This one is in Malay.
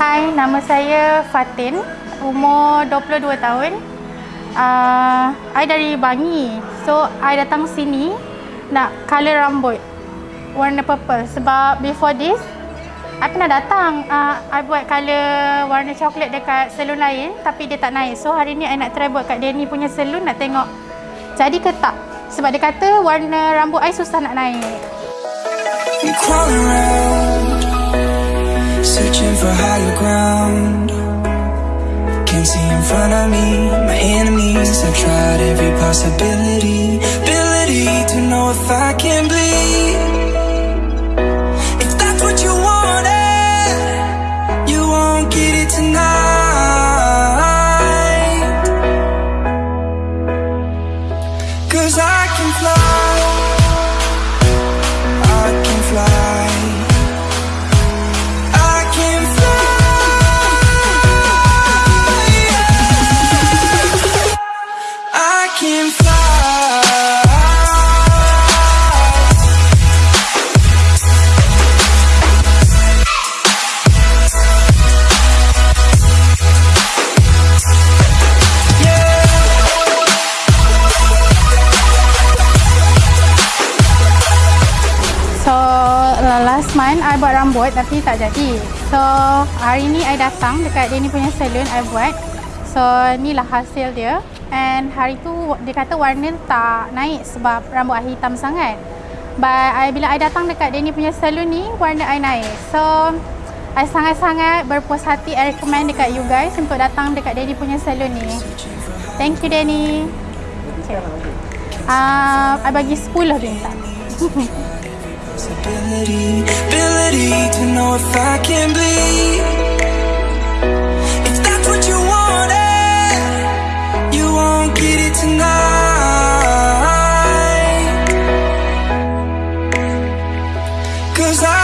Hai, nama saya Fatin. Umur 22 tahun. Uh, I dari Bangi. So, I datang sini nak color rambut warna purple sebab before this I pernah datang uh, I buat color warna coklat dekat salon lain tapi dia tak naik so hari ni I nak try buat kat Danny punya salon nak tengok jadi ke tak sebab dia kata warna rambut I susah nak naik Searching for higher ground. Can't see in front of me. My enemies I've tried every possibility. Ability to know if I can bleed. If that's what you wanted You won't get it tonight. Cause I can fly last month I buat rambut tapi tak jadi. So hari ni I datang dekat dia ni punya salon I buat. So inilah hasil dia. And hari tu dia kata warna tak naik sebab rambut I hitam sangat. But I, bila I datang dekat dia ni punya salon ni warna I naik. So I sangat-sangat berpuas hati I recommend dekat you guys untuk datang dekat dia ni punya salon ni. Thank you Danny. Okay. Uh, I bagi 10 bintang. possibility Ability to know if I can bleed. If that's what you wanted You won't get it tonight. Cause I